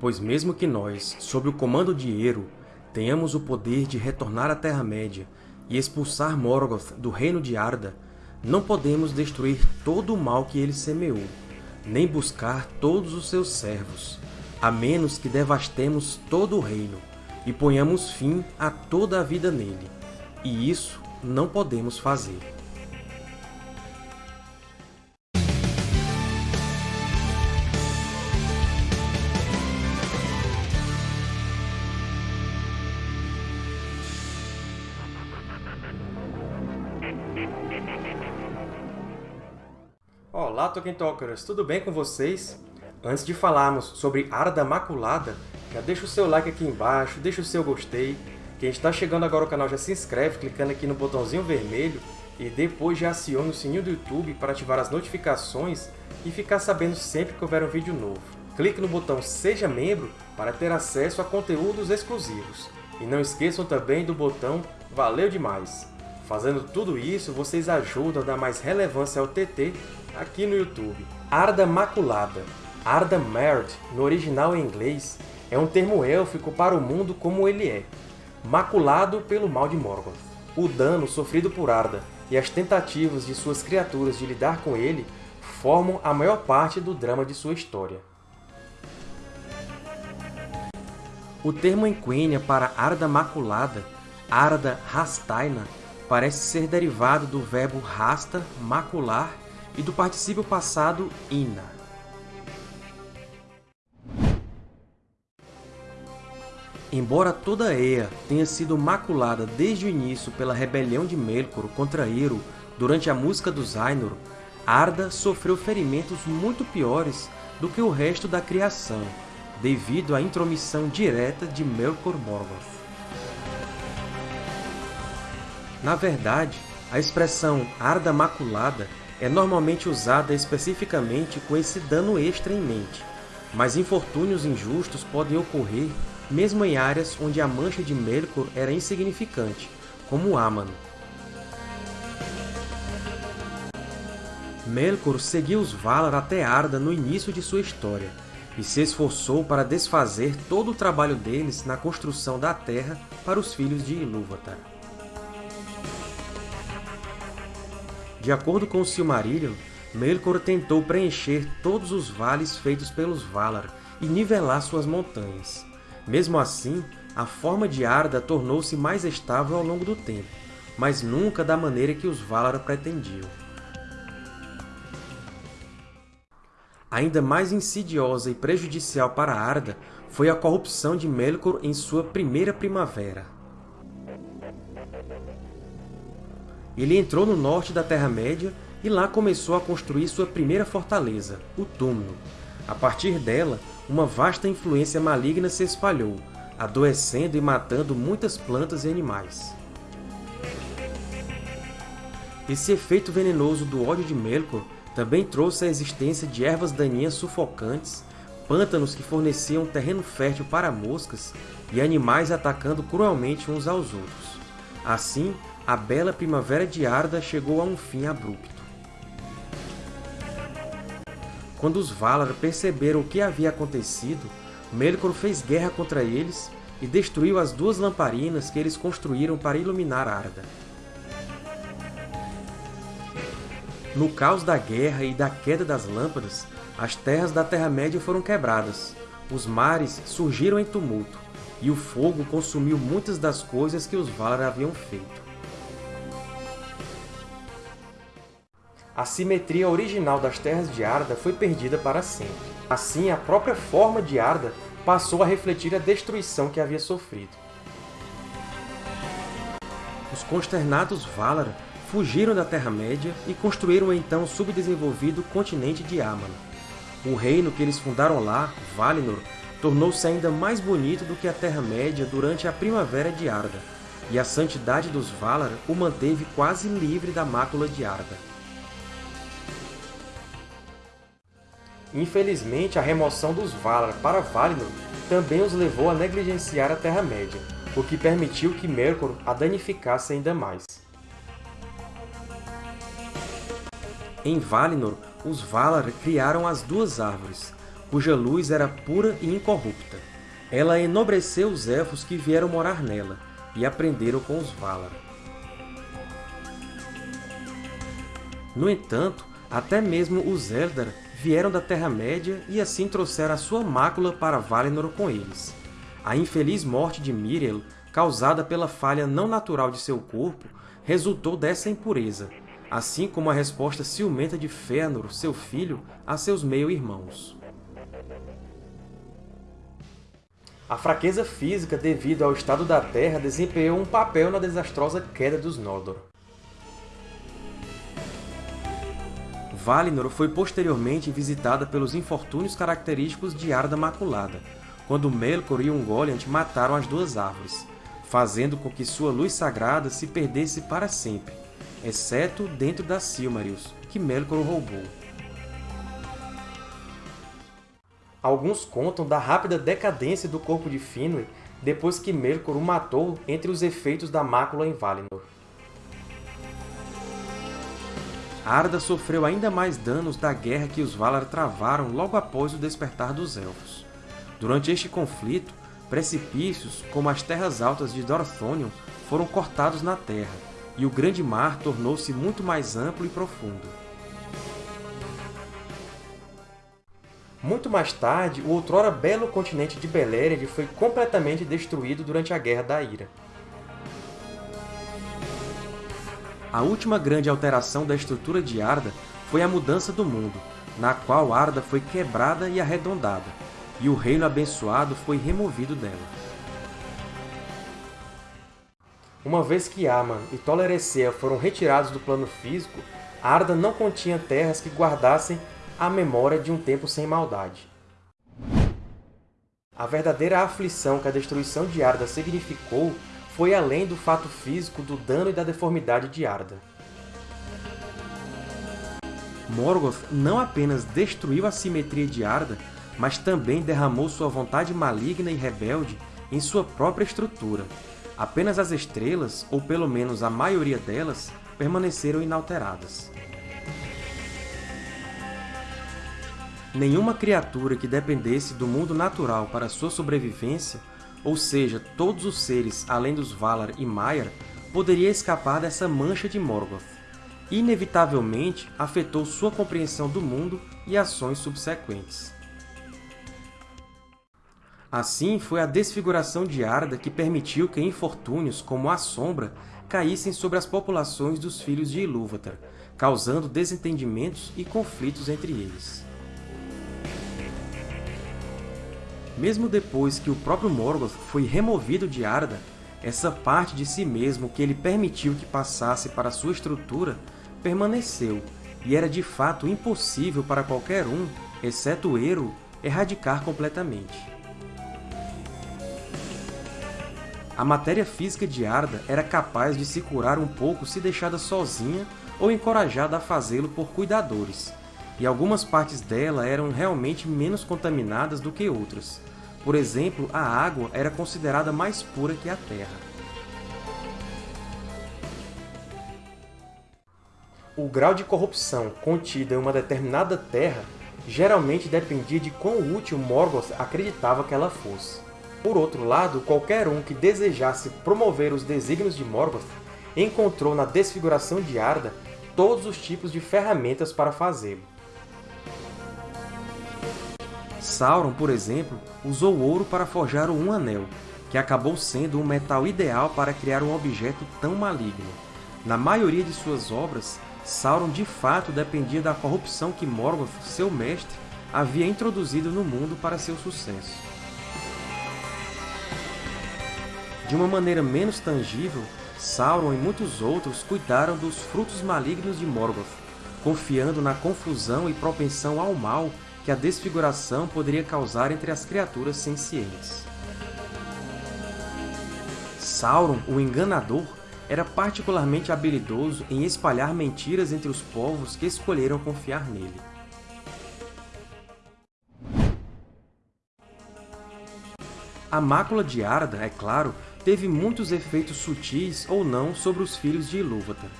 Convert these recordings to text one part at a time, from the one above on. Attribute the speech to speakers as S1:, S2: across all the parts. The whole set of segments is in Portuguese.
S1: Pois mesmo que nós, sob o comando de Eru, tenhamos o poder de retornar à Terra-média e expulsar Morgoth do reino de Arda, não podemos destruir todo o mal que ele semeou, nem buscar todos os seus servos, a menos que devastemos todo o reino e ponhamos fim a toda a vida nele. E isso não podemos fazer. Olá, Tolkien Talkers! Tudo bem com vocês? Antes de falarmos sobre Arda Maculada, já deixa o seu like aqui embaixo, deixa o seu gostei. Quem está chegando agora ao canal já se inscreve clicando aqui no botãozinho vermelho e depois já acione o sininho do YouTube para ativar as notificações e ficar sabendo sempre que houver um vídeo novo. Clique no botão Seja Membro para ter acesso a conteúdos exclusivos. E não esqueçam também do botão Valeu Demais! Fazendo tudo isso, vocês ajudam a dar mais relevância ao TT aqui no YouTube. Arda Maculada, Arda Marred, no original em inglês, é um termo élfico para o mundo como ele é, maculado pelo mal de Morgoth. O dano sofrido por Arda e as tentativas de suas criaturas de lidar com ele formam a maior parte do drama de sua história. O termo em Quenya para Arda Maculada, Arda Rastaina, parece ser derivado do verbo rasta, macular, e do particípio passado ina. Embora toda Ea tenha sido maculada desde o início pela rebelião de Melkor contra Eru durante a Música dos Ainur, Arda sofreu ferimentos muito piores do que o resto da criação, devido à intromissão direta de Melkor Morgoth. Na verdade, a expressão Arda Maculada é normalmente usada especificamente com esse dano extra em mente, mas infortúnios injustos podem ocorrer mesmo em áreas onde a mancha de Melkor era insignificante, como Aman. Melkor seguiu os Valar até Arda no início de sua história, e se esforçou para desfazer todo o trabalho deles na construção da Terra para os filhos de Ilúvatar. De acordo com Silmarillion, Melkor tentou preencher todos os vales feitos pelos Valar e nivelar suas montanhas. Mesmo assim, a forma de Arda tornou-se mais estável ao longo do tempo, mas nunca da maneira que os Valar pretendiam. Ainda mais insidiosa e prejudicial para Arda foi a corrupção de Melkor em sua primeira primavera. Ele entrou no norte da Terra-média e lá começou a construir sua primeira fortaleza, o Túmulo. A partir dela, uma vasta influência maligna se espalhou, adoecendo e matando muitas plantas e animais. Esse efeito venenoso do ódio de Melkor também trouxe a existência de ervas daninhas sufocantes, pântanos que forneciam terreno fértil para moscas e animais atacando cruelmente uns aos outros. Assim, a bela primavera de Arda chegou a um fim abrupto. Quando os Valar perceberam o que havia acontecido, Melkor fez guerra contra eles e destruiu as duas lamparinas que eles construíram para iluminar Arda. No caos da guerra e da queda das lâmpadas, as terras da Terra-média foram quebradas, os mares surgiram em tumulto, e o fogo consumiu muitas das coisas que os Valar haviam feito. A simetria original das terras de Arda foi perdida para sempre. Assim, a própria forma de Arda passou a refletir a destruição que havia sofrido. Os consternados Valar fugiram da Terra-média e construíram então o subdesenvolvido continente de Aman. O reino que eles fundaram lá, Valinor, tornou-se ainda mais bonito do que a Terra-média durante a Primavera de Arda, e a santidade dos Valar o manteve quase livre da mácula de Arda. Infelizmente, a remoção dos Valar para Valinor também os levou a negligenciar a Terra-média, o que permitiu que Melkor a danificasse ainda mais. Em Valinor, os Valar criaram as Duas Árvores, cuja luz era pura e incorrupta. Ela enobreceu os Elfos que vieram morar nela, e aprenderam com os Valar. No entanto, até mesmo os Eldar vieram da Terra-média e assim trouxeram a sua mácula para Valinor com eles. A infeliz morte de Miriel, causada pela falha não natural de seu corpo, resultou dessa impureza, assim como a resposta ciumenta de Fëanor, seu filho, a seus meio-irmãos. A fraqueza física devido ao estado da Terra desempenhou um papel na desastrosa queda dos Noldor. Valinor foi posteriormente visitada pelos infortúnios característicos de Arda Maculada, quando Melkor e Ungoliant mataram as duas árvores, fazendo com que sua luz sagrada se perdesse para sempre, exceto dentro das Silmarils, que Melkor roubou. Alguns contam da rápida decadência do corpo de Finwë depois que Melkor o matou entre os efeitos da mácula em Valinor. Arda sofreu ainda mais danos da guerra que os Valar travaram logo após o despertar dos Elfos. Durante este conflito, precipícios, como as Terras Altas de Dorthonion, foram cortados na terra, e o Grande Mar tornou-se muito mais amplo e profundo. Muito mais tarde, o outrora belo continente de Beleriand foi completamente destruído durante a Guerra da Ira. A última grande alteração da estrutura de Arda foi a mudança do mundo, na qual Arda foi quebrada e arredondada, e o Reino Abençoado foi removido dela. Uma vez que Aman e Tol Eressëa foram retirados do plano físico, Arda não continha terras que guardassem a memória de um tempo sem maldade. A verdadeira aflição que a destruição de Arda significou foi além do fato físico do dano e da deformidade de Arda. Morgoth não apenas destruiu a simetria de Arda, mas também derramou sua vontade maligna e rebelde em sua própria estrutura. Apenas as estrelas, ou pelo menos a maioria delas, permaneceram inalteradas. Nenhuma criatura que dependesse do mundo natural para sua sobrevivência, ou seja, todos os seres além dos Valar e Maiar, poderia escapar dessa mancha de Morgoth. Inevitavelmente, afetou sua compreensão do mundo e ações subsequentes. Assim, foi a desfiguração de Arda que permitiu que infortúnios, como a Sombra, caíssem sobre as populações dos Filhos de Ilúvatar, causando desentendimentos e conflitos entre eles. Mesmo depois que o próprio Morgoth foi removido de Arda, essa parte de si mesmo que ele permitiu que passasse para sua estrutura permaneceu, e era de fato impossível para qualquer um, exceto Eru, erradicar completamente. A matéria física de Arda era capaz de se curar um pouco se deixada sozinha ou encorajada a fazê-lo por cuidadores, e algumas partes dela eram realmente menos contaminadas do que outras, por exemplo, a água era considerada mais pura que a terra. O grau de corrupção contido em uma determinada terra geralmente dependia de quão útil Morgoth acreditava que ela fosse. Por outro lado, qualquer um que desejasse promover os desígnios de Morgoth encontrou na desfiguração de Arda todos os tipos de ferramentas para fazê-lo. Sauron, por exemplo, usou ouro para forjar Um Anel, que acabou sendo um metal ideal para criar um objeto tão maligno. Na maioria de suas obras, Sauron de fato dependia da corrupção que Morgoth, seu mestre, havia introduzido no mundo para seu sucesso. De uma maneira menos tangível, Sauron e muitos outros cuidaram dos frutos malignos de Morgoth, confiando na confusão e propensão ao mal que a desfiguração poderia causar entre as criaturas sencientes. Sauron, o Enganador, era particularmente habilidoso em espalhar mentiras entre os povos que escolheram confiar nele. A mácula de Arda, é claro, teve muitos efeitos sutis ou não sobre os filhos de Ilúvatar.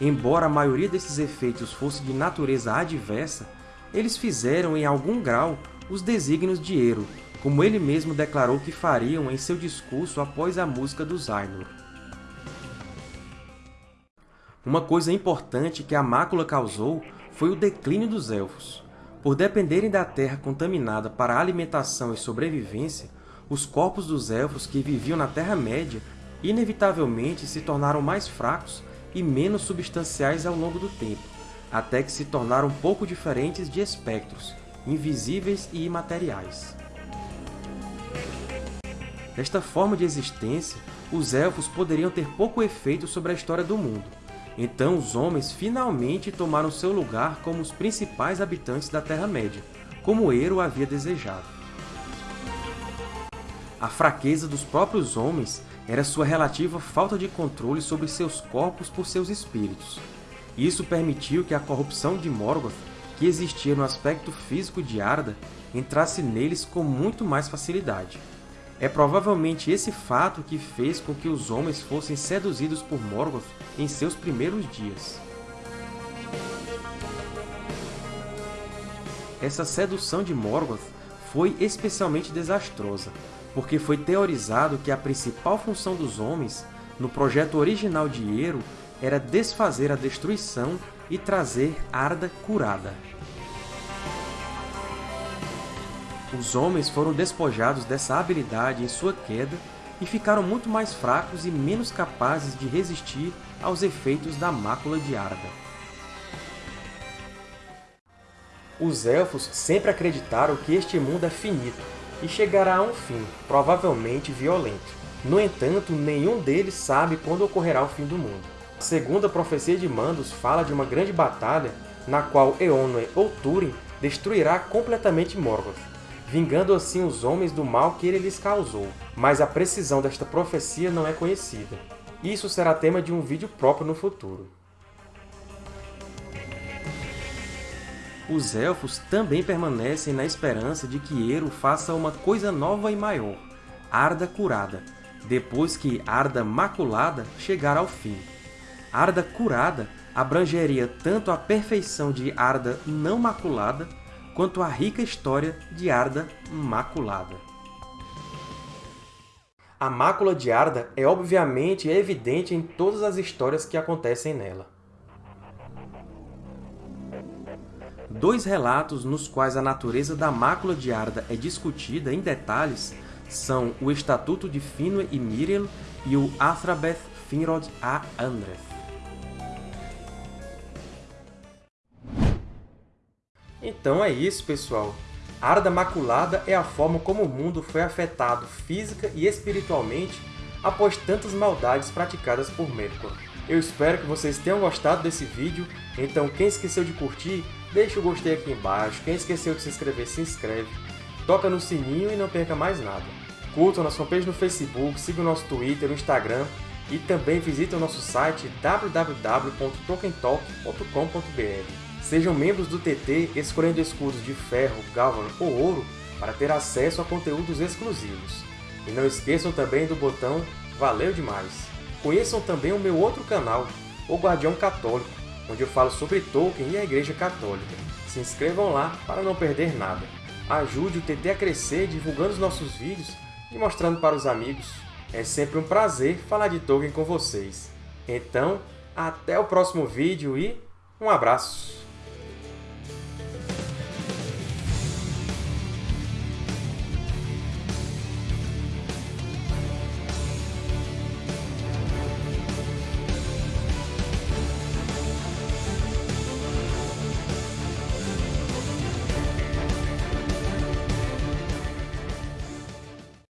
S1: Embora a maioria desses efeitos fosse de natureza adversa, eles fizeram, em algum grau, os desígnios de Eru, como ele mesmo declarou que fariam em seu discurso após a música dos Ainur. Uma coisa importante que a mácula causou foi o declínio dos Elfos. Por dependerem da terra contaminada para alimentação e sobrevivência, os corpos dos Elfos que viviam na Terra-média inevitavelmente se tornaram mais fracos e menos substanciais ao longo do tempo, até que se tornaram pouco diferentes de espectros, invisíveis e imateriais. Desta forma de existência, os Elfos poderiam ter pouco efeito sobre a história do mundo. Então os homens finalmente tomaram seu lugar como os principais habitantes da Terra-média, como Ero havia desejado. A fraqueza dos próprios homens era sua relativa falta de controle sobre seus corpos por seus espíritos. Isso permitiu que a corrupção de Morgoth, que existia no aspecto físico de Arda, entrasse neles com muito mais facilidade. É provavelmente esse fato que fez com que os homens fossem seduzidos por Morgoth em seus primeiros dias. Essa sedução de Morgoth foi especialmente desastrosa, porque foi teorizado que a principal função dos homens, no projeto original de Ero, era desfazer a destruição e trazer Arda curada. Os homens foram despojados dessa habilidade em sua queda e ficaram muito mais fracos e menos capazes de resistir aos efeitos da mácula de Arda. Os Elfos sempre acreditaram que este mundo é finito e chegará a um fim, provavelmente violento. No entanto, nenhum deles sabe quando ocorrerá o fim do mundo. A segunda profecia de Mandos fala de uma grande batalha na qual Eonwë ou Túrin destruirá completamente Morgoth, vingando assim os homens do mal que ele lhes causou. Mas a precisão desta profecia não é conhecida. Isso será tema de um vídeo próprio no futuro. os Elfos também permanecem na esperança de que Eru faça uma coisa nova e maior, Arda Curada, depois que Arda Maculada chegar ao fim. Arda Curada abrangeria tanto a perfeição de Arda não maculada, quanto a rica história de Arda maculada. A mácula de Arda é obviamente evidente em todas as histórias que acontecem nela. Dois relatos nos quais a natureza da mácula de Arda é discutida em detalhes são o Estatuto de Finwë e Miriel e o Athrabeth Finrod a Andreth. Então é isso, pessoal! Arda Maculada é a forma como o mundo foi afetado física e espiritualmente após tantas maldades praticadas por Melkor. Eu espero que vocês tenham gostado desse vídeo, então quem esqueceu de curtir, deixa o gostei aqui embaixo, quem esqueceu de se inscrever, se inscreve, toca no sininho e não perca mais nada. Curtam nossa fanpage no Facebook, sigam nosso Twitter, o Instagram e também visitem o nosso site www.tolkientalk.com.br. Sejam membros do TT escolhendo escudos de ferro, galvan ou ouro para ter acesso a conteúdos exclusivos. E não esqueçam também do botão Valeu Demais! Conheçam também o meu outro canal, O Guardião Católico, onde eu falo sobre Tolkien e a Igreja Católica. Se inscrevam lá para não perder nada. Ajude o TT a crescer divulgando os nossos vídeos e mostrando para os amigos. É sempre um prazer falar de Tolkien com vocês. Então, até o próximo vídeo e um abraço!